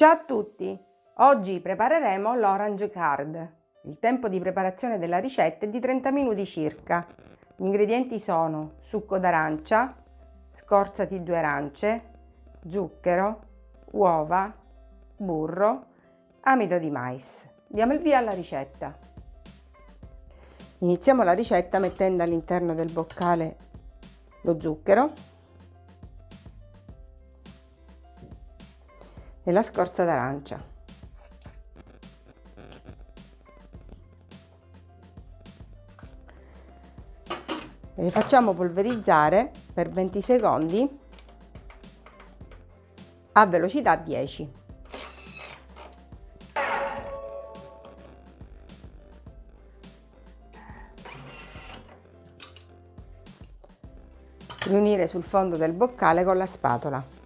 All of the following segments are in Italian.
Ciao a tutti! Oggi prepareremo l'orange card. Il tempo di preparazione della ricetta è di 30 minuti circa. Gli ingredienti sono succo d'arancia, scorza di due arance, zucchero, uova, burro, amido di mais. Diamo il via alla ricetta. Iniziamo la ricetta mettendo all'interno del boccale lo zucchero e la scorza d'arancia. Le facciamo polverizzare per 20 secondi a velocità 10. Riunire sul fondo del boccale con la spatola.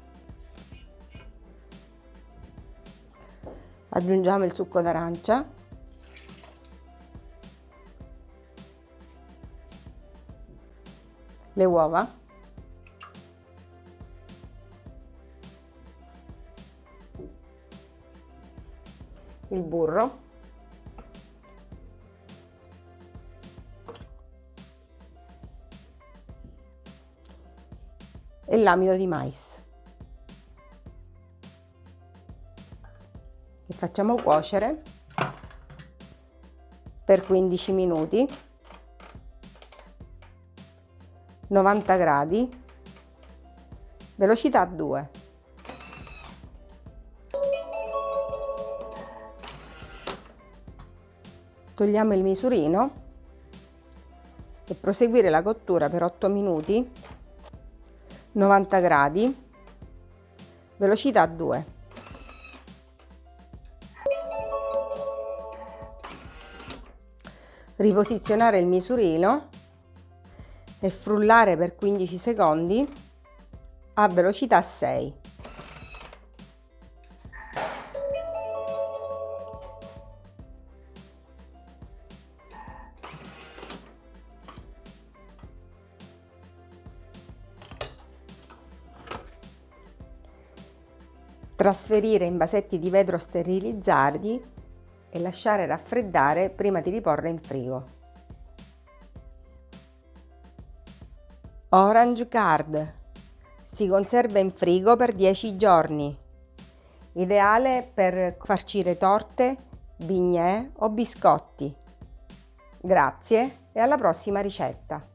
Aggiungiamo il succo d'arancia. Le uova. Il burro. E l'amido di mais e facciamo cuocere per 15 minuti. 90 gradi. Velocità 2 togliamo il misurino e proseguire la cottura per 8 minuti. 90 gradi. Velocità 2 riposizionare il misurino e frullare per 15 secondi a velocità 6. Trasferire in vasetti di vetro sterilizzati e lasciare raffreddare prima di riporre in frigo. Orange Card si conserva in frigo per 10 giorni. Ideale per farcire torte, bignè o biscotti. Grazie e alla prossima ricetta!